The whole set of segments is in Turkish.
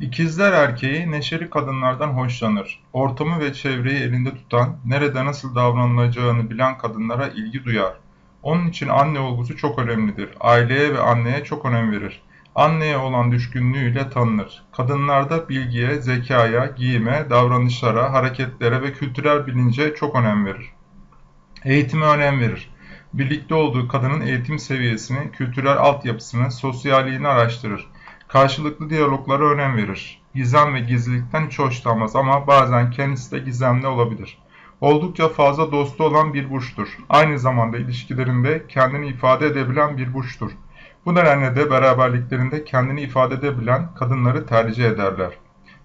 İkizler erkeği neşeli kadınlardan hoşlanır. Ortamı ve çevreyi elinde tutan, nerede nasıl davranılacağını bilen kadınlara ilgi duyar. Onun için anne olgusu çok önemlidir. Aileye ve anneye çok önem verir. Anneye olan düşkünlüğüyle tanınır. Kadınlarda bilgiye, zekaya, giyime, davranışlara, hareketlere ve kültürel bilince çok önem verir. Eğitime önem verir. Birlikte olduğu kadının eğitim seviyesini, kültürel altyapısını, sosyalliğini araştırır. Karşılıklı diyaloglara önem verir. Gizem ve gizlilikten hiç hoşlanmaz ama bazen kendisi de gizemli olabilir. Oldukça fazla dostu olan bir burçtur. Aynı zamanda ilişkilerinde kendini ifade edebilen bir burçtur. Bu nedenle de beraberliklerinde kendini ifade edebilen kadınları tercih ederler.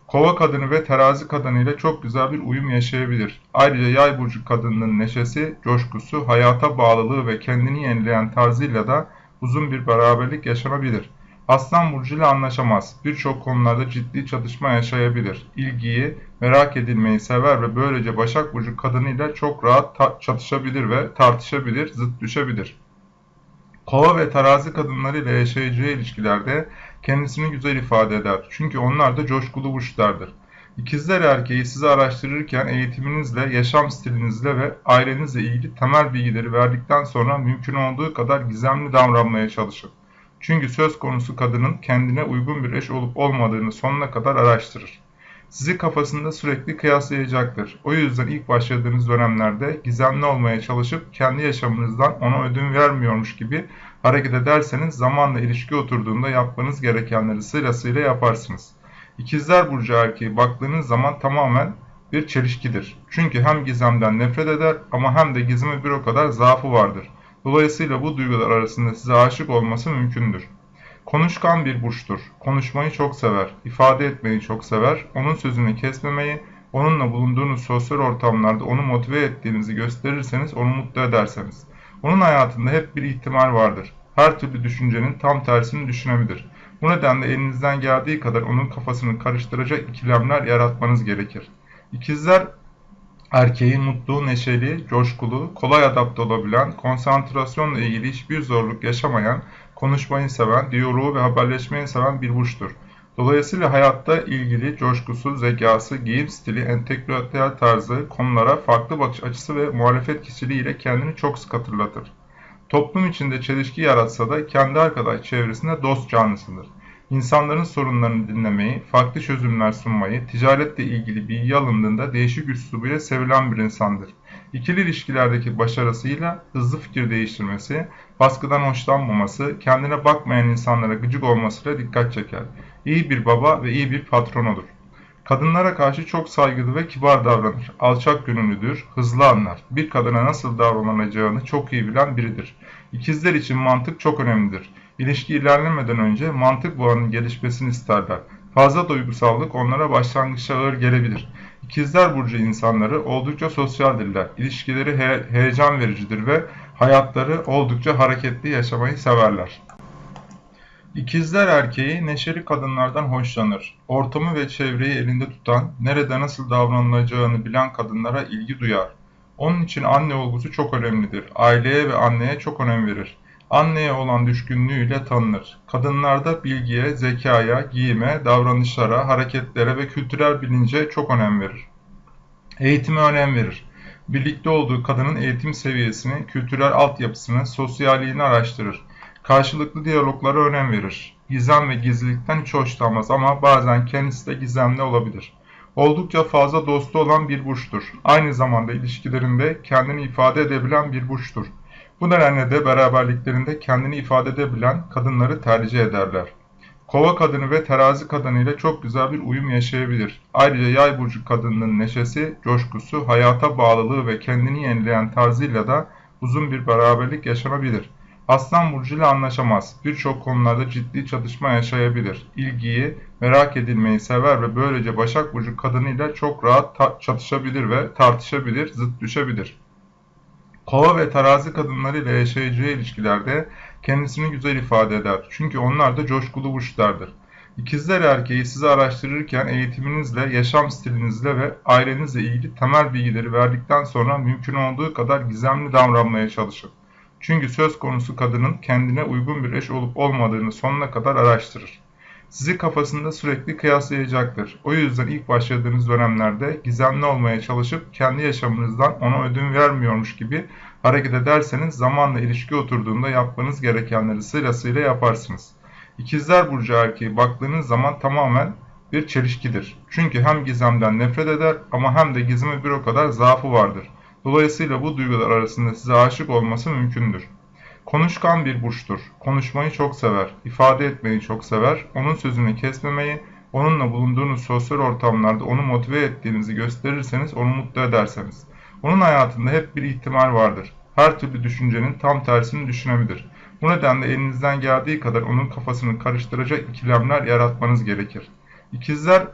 Kova kadını ve terazi kadını ile çok güzel bir uyum yaşayabilir. Ayrıca yay burcu kadınının neşesi, coşkusu, hayata bağlılığı ve kendini yenileyen tarzıyla da uzun bir beraberlik yaşanabilir. Aslan burcu ile anlaşamaz. Birçok konularda ciddi çatışma yaşayabilir. İlgiyi, merak edilmeyi sever ve böylece Başak burcu kadınıyla çok rahat çatışabilir ve tartışabilir, zıt düşebilir. Kova ve terazi kadınlarıyla yaşayacağı ilişkilerde kendisini güzel ifade eder. Çünkü onlar da coşkulu burçlardır. İkizler erkeği sizi araştırırken eğitiminizle, yaşam stilinizle ve ailenizle ilgili temel bilgileri verdikten sonra mümkün olduğu kadar gizemli davranmaya çalışın. Çünkü söz konusu kadının kendine uygun bir eş olup olmadığını sonuna kadar araştırır. Sizi kafasında sürekli kıyaslayacaktır. O yüzden ilk başladığınız dönemlerde gizemli olmaya çalışıp kendi yaşamınızdan ona ödün vermiyormuş gibi hareket ederseniz zamanla ilişki oturduğunda yapmanız gerekenleri sırasıyla yaparsınız. İkizler Burcu erkeği baktığınız zaman tamamen bir çelişkidir. Çünkü hem gizemden nefret eder ama hem de gizeme bir o kadar zaafı vardır. Dolayısıyla bu duygular arasında size aşık olması mümkündür. Konuşkan bir burçtur. Konuşmayı çok sever, ifade etmeyi çok sever, onun sözünü kesmemeyi, onunla bulunduğunuz sosyal ortamlarda onu motive ettiğinizi gösterirseniz onu mutlu ederseniz. Onun hayatında hep bir ihtimal vardır. Her türlü düşüncenin tam tersini düşünebilir. Bu nedenle elinizden geldiği kadar onun kafasını karıştıracak ikilemler yaratmanız gerekir. İkizler erkeği mutlu, neşeli, coşkulu, kolay adapte olabilen, konsantrasyonla ilgili hiçbir zorluk yaşamayan, konuşmayı seven, diyaloğu ve haberleşmeyi seven bir burçtur. Dolayısıyla hayatta ilgili coşkusu, zekası, giyim stili, entelektüel tarzı, konulara farklı bakış açısı ve muhalefet kişiliği ile kendini çok sık hatırlatır. Toplum içinde çelişki yaratsa da kendi arkadaş çevresinde dost canlısıdır. İnsanların sorunlarını dinlemeyi, farklı çözümler sunmayı, ticaretle ilgili bilgi alındığında değişik üslubuyla sevilen bir insandır. İkili ilişkilerdeki başarısıyla hızlı fikir değiştirmesi, baskıdan hoşlanmaması, kendine bakmayan insanlara gıcık olmasıyla dikkat çeker. İyi bir baba ve iyi bir patron olur. Kadınlara karşı çok saygılı ve kibar davranır. Alçak gönüllüdür, hızlı anlar. Bir kadına nasıl davranılacağını çok iyi bilen biridir. İkizler için mantık çok önemlidir. İlişki ilerlemeden önce mantık bağının gelişmesini isterler. Fazla duygusallık onlara başlangıçta ağır gelebilir. İkizler Burcu insanları oldukça sosyaldirler. İlişkileri he heyecan vericidir ve hayatları oldukça hareketli yaşamayı severler. İkizler erkeği neşeli kadınlardan hoşlanır. Ortamı ve çevreyi elinde tutan, nerede nasıl davranılacağını bilen kadınlara ilgi duyar. Onun için anne olgusu çok önemlidir. Aileye ve anneye çok önem verir. Anneye olan düşkünlüğüyle tanınır. Kadınlarda bilgiye, zekaya, giyime, davranışlara, hareketlere ve kültürel bilince çok önem verir. Eğitime önem verir. Birlikte olduğu kadının eğitim seviyesini, kültürel altyapısını, sosyalliğini araştırır. Karşılıklı diyaloglara önem verir. Gizem ve gizlilikten hiç hoşlanmaz ama bazen kendisi de gizemli olabilir. Oldukça fazla dostu olan bir burçtur. Aynı zamanda ilişkilerinde kendini ifade edebilen bir burçtur. Bu nedenle de beraberliklerinde kendini ifade edebilen kadınları tercih ederler. Kova kadını ve terazi kadını ile çok güzel bir uyum yaşayabilir. Ayrıca yay burcu kadınının neşesi, coşkusu, hayata bağlılığı ve kendini yenileyen tarzıyla da uzun bir beraberlik yaşanabilir. Aslan burcu ile anlaşamaz. Birçok konularda ciddi çatışma yaşayabilir. İlgiyi, merak edilmeyi sever ve böylece Başak burcu kadınıyla çok rahat çatışabilir ve tartışabilir, zıt düşebilir. Kova ve terazi kadınlarıyla yaşayacağı ilişkilerde kendisini güzel ifade eder. Çünkü onlar da coşkulu burçlardır. İkizler erkeği sizi araştırırken eğitiminizle, yaşam stilinizle ve ailenizle ilgili temel bilgileri verdikten sonra mümkün olduğu kadar gizemli davranmaya çalışın. Çünkü söz konusu kadının kendine uygun bir eş olup olmadığını sonuna kadar araştırır. Sizi kafasında sürekli kıyaslayacaktır. O yüzden ilk başladığınız dönemlerde gizemli olmaya çalışıp kendi yaşamınızdan ona ödün vermiyormuş gibi hareket ederseniz zamanla ilişki oturduğunda yapmanız gerekenleri sırasıyla yaparsınız. İkizler Burcu erkeği baktığınız zaman tamamen bir çelişkidir. Çünkü hem gizemden nefret eder ama hem de gizeme bir o kadar zaafı vardır. Dolayısıyla bu duygular arasında size aşık olması mümkündür. Konuşkan bir burçtur. Konuşmayı çok sever, ifade etmeyi çok sever, onun sözünü kesmemeyi, onunla bulunduğunuz sosyal ortamlarda onu motive ettiğinizi gösterirseniz onu mutlu ederseniz. Onun hayatında hep bir ihtimal vardır. Her türlü düşüncenin tam tersini düşünebilir. Bu nedenle elinizden geldiği kadar onun kafasını karıştıracak ikilemler yaratmanız gerekir. İkizler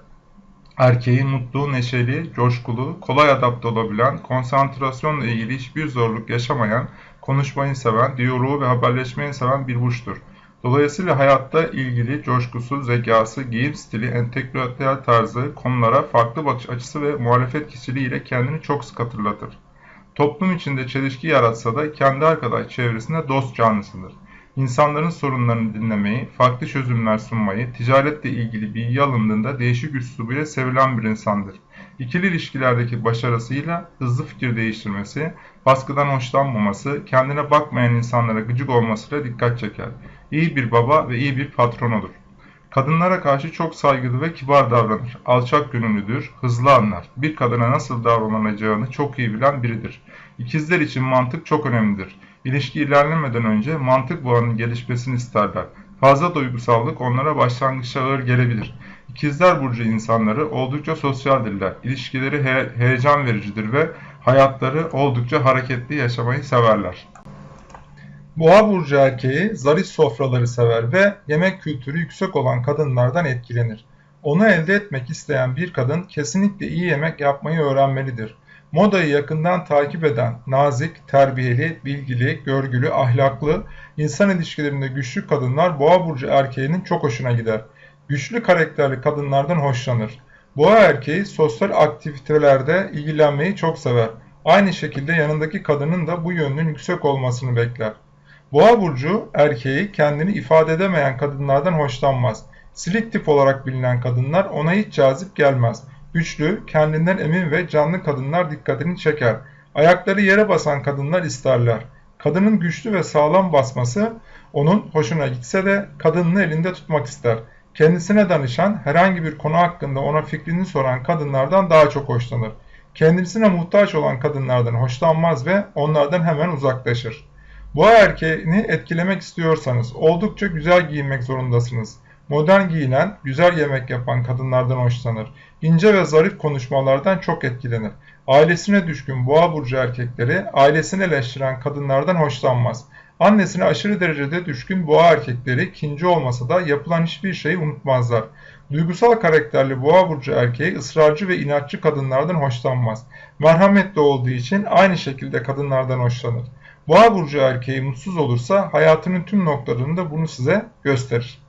erkeği mutlu, neşeli, coşkulu, kolay adapte olabilen, konsantrasyonla ilgili hiçbir zorluk yaşamayan, konuşmayı seven, diyaloğu ve haberleşmeyi seven bir burçtur. Dolayısıyla hayatta ilgili coşkusu, zekası, giyim stili, entelektüel tarzı, konulara farklı bakış açısı ve muhalefet kişiliğiyle kendini çok sık hatırlatır. Toplum içinde çelişki yaratsa da kendi arkadaş çevresinde dost canlısıdır. İnsanların sorunlarını dinlemeyi, farklı çözümler sunmayı, ticaretle ilgili bilgi alındığında değişik üslubuyla sevilen bir insandır. İkili ilişkilerdeki başarısıyla hızlı fikir değiştirmesi, baskıdan hoşlanmaması, kendine bakmayan insanlara gıcık olmasıyla dikkat çeker. İyi bir baba ve iyi bir patron olur. Kadınlara karşı çok saygılı ve kibar davranır. Alçak gönüllüdür, hızlı anlar. Bir kadına nasıl davranılacağını çok iyi bilen biridir. İkizler için mantık çok önemlidir. İlişki ilerlemeden önce mantık bağının gelişmesini isterler. Fazla duygusallık onlara başlangıçta ağır gelebilir. İkizler Burcu insanları oldukça sosyaldirler. İlişkileri he heyecan vericidir ve hayatları oldukça hareketli yaşamayı severler. Boğa burcu erkeği zarif sofraları sever ve yemek kültürü yüksek olan kadınlardan etkilenir. Onu elde etmek isteyen bir kadın kesinlikle iyi yemek yapmayı öğrenmelidir. Modayı yakından takip eden, nazik, terbiyeli, bilgili, görgülü, ahlaklı, insan ilişkilerinde güçlü kadınlar boğa burcu erkeğinin çok hoşuna gider. Güçlü karakterli kadınlardan hoşlanır. Boğa erkeği sosyal aktivitelerde ilgilenmeyi çok sever. Aynı şekilde yanındaki kadının da bu yönünün yüksek olmasını bekler. Boğa burcu erkeği kendini ifade edemeyen kadınlardan hoşlanmaz. Silik tip olarak bilinen kadınlar ona hiç cazip gelmez. Güçlü, kendinden emin ve canlı kadınlar dikkatini çeker. Ayakları yere basan kadınlar isterler. Kadının güçlü ve sağlam basması onun hoşuna gitse de kadınını elinde tutmak ister. Kendisine danışan, herhangi bir konu hakkında ona fikrini soran kadınlardan daha çok hoşlanır. Kendisine muhtaç olan kadınlardan hoşlanmaz ve onlardan hemen uzaklaşır. Boğa erkeğini etkilemek istiyorsanız oldukça güzel giyinmek zorundasınız. Modern giyinen, güzel yemek yapan kadınlardan hoşlanır. İnce ve zarif konuşmalardan çok etkilenir. Ailesine düşkün boğa burcu erkekleri ailesini eleştiren kadınlardan hoşlanmaz. Annesine aşırı derecede düşkün boğa erkekleri kinci olmasa da yapılan hiçbir şeyi unutmazlar. Duygusal karakterli boğa burcu erkeği ısrarcı ve inatçı kadınlardan hoşlanmaz. Merhametli olduğu için aynı şekilde kadınlardan hoşlanır. Boğa burcu erkeği mutsuz olursa hayatının tüm noktalarında bunu size gösterir.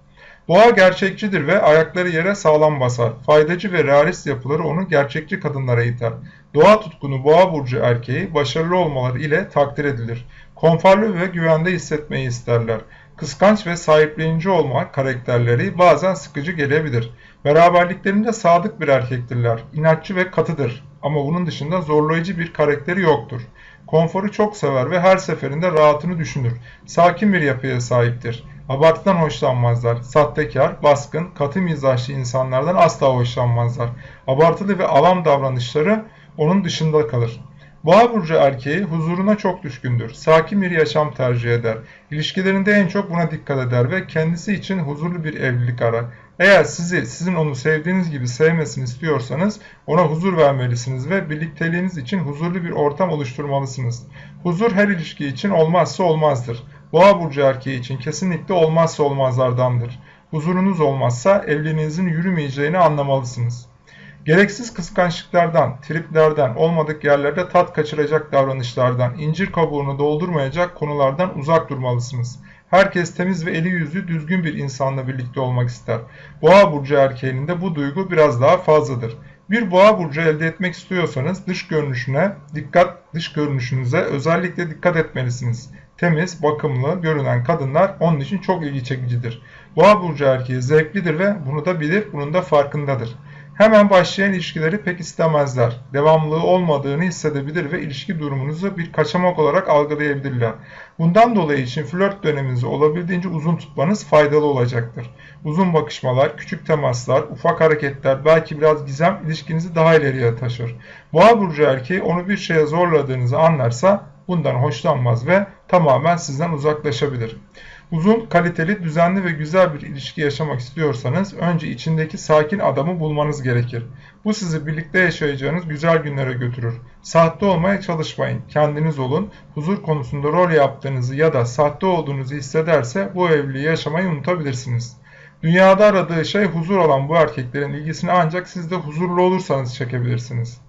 Boğa gerçekçidir ve ayakları yere sağlam basar. Faydacı ve realist yapıları onu gerçekçi kadınlara iter. Doğa tutkunu boğa burcu erkeği başarılı olmaları ile takdir edilir. Konforlu ve güvende hissetmeyi isterler. Kıskanç ve sahiplenici olma karakterleri bazen sıkıcı gelebilir. Beraberliklerinde sadık bir erkektirler. İnatçı ve katıdır. Ama bunun dışında zorlayıcı bir karakteri yoktur. Konforu çok sever ve her seferinde rahatını düşünür. Sakin bir yapıya sahiptir. Abartıdan hoşlanmazlar. Sahtekar, baskın, katı mizaçlı insanlardan asla hoşlanmazlar. Abartılı ve avam davranışları onun dışında kalır. Boğa burcu erkeği huzuruna çok düşkündür. Sakin bir yaşam tercih eder. İlişkilerinde en çok buna dikkat eder ve kendisi için huzurlu bir evlilik arar. Eğer sizi sizin onu sevdiğiniz gibi sevmesini istiyorsanız ona huzur vermelisiniz ve birlikteliğiniz için huzurlu bir ortam oluşturmalısınız. Huzur her ilişki için olmazsa olmazdır. Boğa burcu erkeği için kesinlikle olmazsa olmazlardandır. Huzurunuz olmazsa evliliğinizin yürümeyeceğini anlamalısınız. Gereksiz kıskançlıklardan, triplerden, olmadık yerlerde tat kaçıracak davranışlardan, incir kabuğunu doldurmayacak konulardan uzak durmalısınız. Herkes temiz ve eli yüzü düzgün bir insanla birlikte olmak ister. Boğa burcu erkeğinin de bu duygu biraz daha fazladır. Bir boğa burcu elde etmek istiyorsanız dış görünüşüne dikkat, dış görünüşünüze özellikle dikkat etmelisiniz. Temiz, bakımlı görünen kadınlar onun için çok ilgi çekicidir. Boğa burcu erkeği zevklidir ve bunu da bilir, bunun da farkındadır. Hemen başlayan ilişkileri pek istemezler. Devamlılığı olmadığını hissedebilir ve ilişki durumunuzu bir kaçamak olarak algılayabilirler. Bundan dolayı için flört döneminizi olabildiğince uzun tutmanız faydalı olacaktır. Uzun bakışmalar, küçük temaslar, ufak hareketler, belki biraz gizem ilişkinizi daha ileriye taşır. Boğa burcu erkeği onu bir şeye zorladığınızı anlarsa bundan hoşlanmaz ve tamamen sizden uzaklaşabilir. Uzun, kaliteli, düzenli ve güzel bir ilişki yaşamak istiyorsanız önce içindeki sakin adamı bulmanız gerekir. Bu sizi birlikte yaşayacağınız güzel günlere götürür. Sahte olmaya çalışmayın. Kendiniz olun. Huzur konusunda rol yaptığınızı ya da sahte olduğunuzu hissederse bu evliliği yaşamayı unutabilirsiniz. Dünyada aradığı şey huzur olan bu erkeklerin ilgisini ancak siz de huzurlu olursanız çekebilirsiniz.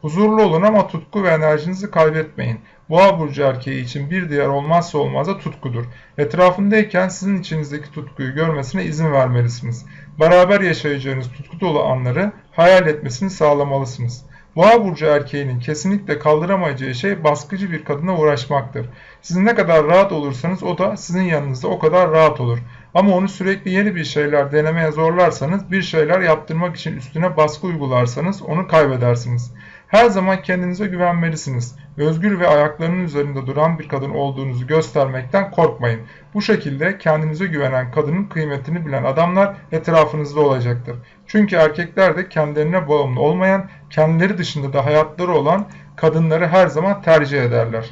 Huzurlu olun ama tutku ve enerjinizi kaybetmeyin. Boğa burcu erkeği için bir diğer olmazsa olmaz da tutkudur. Etrafındayken sizin içinizdeki tutkuyu görmesine izin vermelisiniz. Beraber yaşayacağınız tutku dolu anları hayal etmesini sağlamalısınız. Boğa burcu erkeğinin kesinlikle kaldıramayacağı şey baskıcı bir kadına uğraşmaktır. Siz ne kadar rahat olursanız o da sizin yanınızda o kadar rahat olur. Ama onu sürekli yeni bir şeyler denemeye zorlarsanız, bir şeyler yaptırmak için üstüne baskı uygularsanız onu kaybedersiniz. Her zaman kendinize güvenmelisiniz. Özgür ve ayaklarının üzerinde duran bir kadın olduğunuzu göstermekten korkmayın. Bu şekilde kendinize güvenen kadının kıymetini bilen adamlar etrafınızda olacaktır. Çünkü erkekler de kendilerine bağımlı olmayan, kendileri dışında da hayatları olan kadınları her zaman tercih ederler.